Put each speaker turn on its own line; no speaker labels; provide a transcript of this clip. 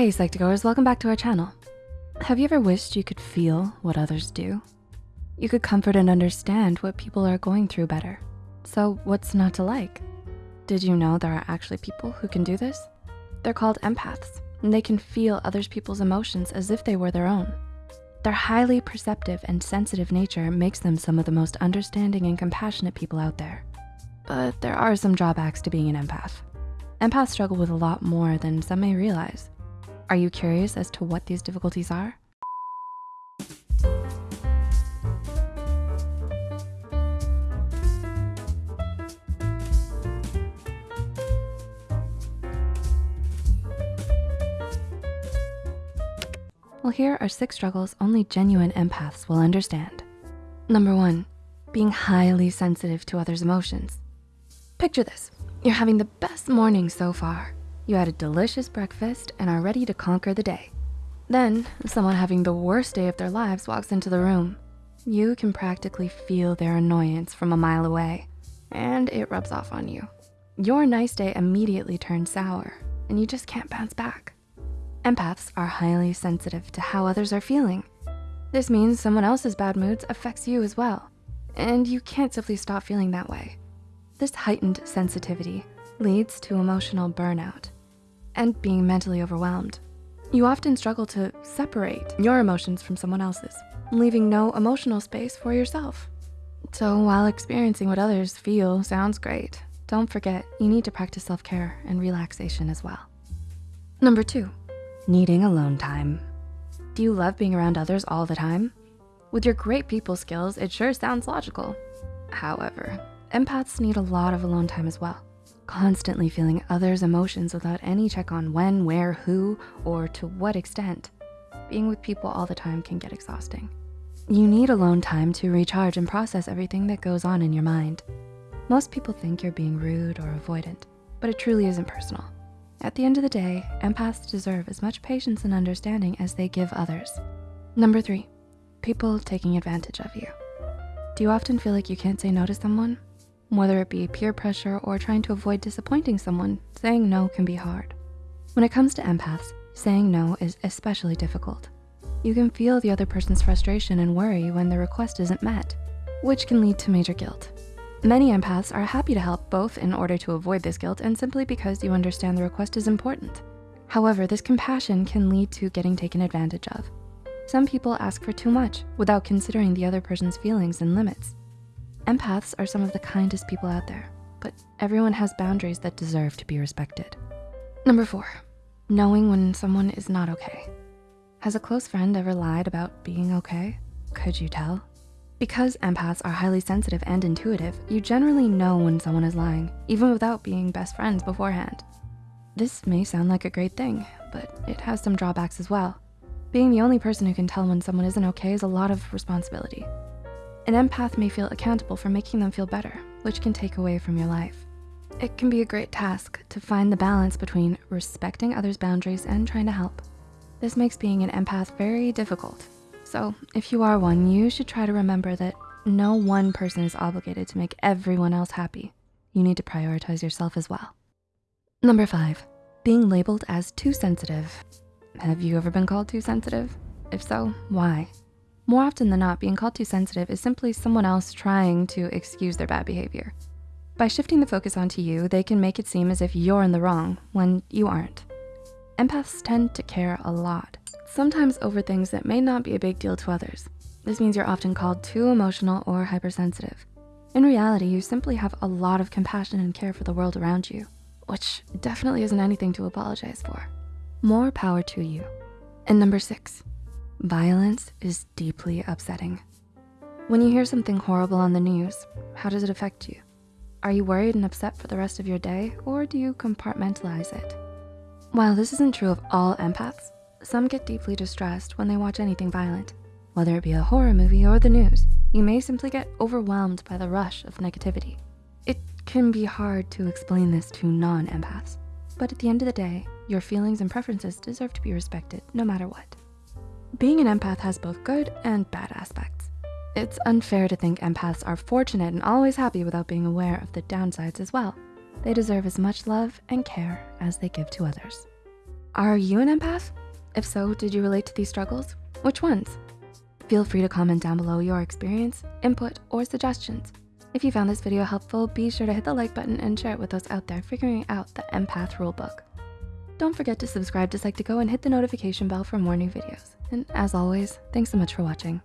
Hey Psych2Goers, welcome back to our channel. Have you ever wished you could feel what others do? You could comfort and understand what people are going through better. So what's not to like? Did you know there are actually people who can do this? They're called empaths, and they can feel others people's emotions as if they were their own. Their highly perceptive and sensitive nature makes them some of the most understanding and compassionate people out there. But there are some drawbacks to being an empath. Empaths struggle with a lot more than some may realize. Are you curious as to what these difficulties are? Well, here are six struggles only genuine empaths will understand. Number one, being highly sensitive to others' emotions. Picture this, you're having the best morning so far. You had a delicious breakfast and are ready to conquer the day. Then someone having the worst day of their lives walks into the room. You can practically feel their annoyance from a mile away and it rubs off on you. Your nice day immediately turns sour and you just can't bounce back. Empaths are highly sensitive to how others are feeling. This means someone else's bad moods affects you as well, and you can't simply stop feeling that way. This heightened sensitivity leads to emotional burnout and being mentally overwhelmed. You often struggle to separate your emotions from someone else's, leaving no emotional space for yourself. So while experiencing what others feel sounds great, don't forget you need to practice self-care and relaxation as well. Number two, needing alone time. Do you love being around others all the time? With your great people skills, it sure sounds logical. However, empaths need a lot of alone time as well. Constantly feeling others' emotions without any check on when, where, who, or to what extent. Being with people all the time can get exhausting. You need alone time to recharge and process everything that goes on in your mind. Most people think you're being rude or avoidant, but it truly isn't personal. At the end of the day, empaths deserve as much patience and understanding as they give others. Number three, people taking advantage of you. Do you often feel like you can't say no to someone? Whether it be peer pressure or trying to avoid disappointing someone, saying no can be hard. When it comes to empaths, saying no is especially difficult. You can feel the other person's frustration and worry when the request isn't met, which can lead to major guilt. Many empaths are happy to help both in order to avoid this guilt and simply because you understand the request is important. However, this compassion can lead to getting taken advantage of. Some people ask for too much without considering the other person's feelings and limits. Empaths are some of the kindest people out there, but everyone has boundaries that deserve to be respected. Number four, knowing when someone is not okay. Has a close friend ever lied about being okay? Could you tell? Because empaths are highly sensitive and intuitive, you generally know when someone is lying, even without being best friends beforehand. This may sound like a great thing, but it has some drawbacks as well. Being the only person who can tell when someone isn't okay is a lot of responsibility. An empath may feel accountable for making them feel better, which can take away from your life. It can be a great task to find the balance between respecting others' boundaries and trying to help. This makes being an empath very difficult so if you are one, you should try to remember that no one person is obligated to make everyone else happy. You need to prioritize yourself as well. Number five, being labeled as too sensitive. Have you ever been called too sensitive? If so, why? More often than not, being called too sensitive is simply someone else trying to excuse their bad behavior. By shifting the focus onto you, they can make it seem as if you're in the wrong when you aren't. Empaths tend to care a lot sometimes over things that may not be a big deal to others. This means you're often called too emotional or hypersensitive. In reality, you simply have a lot of compassion and care for the world around you, which definitely isn't anything to apologize for. More power to you. And number six, violence is deeply upsetting. When you hear something horrible on the news, how does it affect you? Are you worried and upset for the rest of your day or do you compartmentalize it? While this isn't true of all empaths, some get deeply distressed when they watch anything violent. Whether it be a horror movie or the news, you may simply get overwhelmed by the rush of negativity. It can be hard to explain this to non-empaths, but at the end of the day, your feelings and preferences deserve to be respected no matter what. Being an empath has both good and bad aspects. It's unfair to think empaths are fortunate and always happy without being aware of the downsides as well. They deserve as much love and care as they give to others. Are you an empath? If so, did you relate to these struggles? Which ones? Feel free to comment down below your experience, input, or suggestions. If you found this video helpful, be sure to hit the like button and share it with those out there figuring out the empath rulebook. Don't forget to subscribe to Psych2Go and hit the notification bell for more new videos. And as always, thanks so much for watching.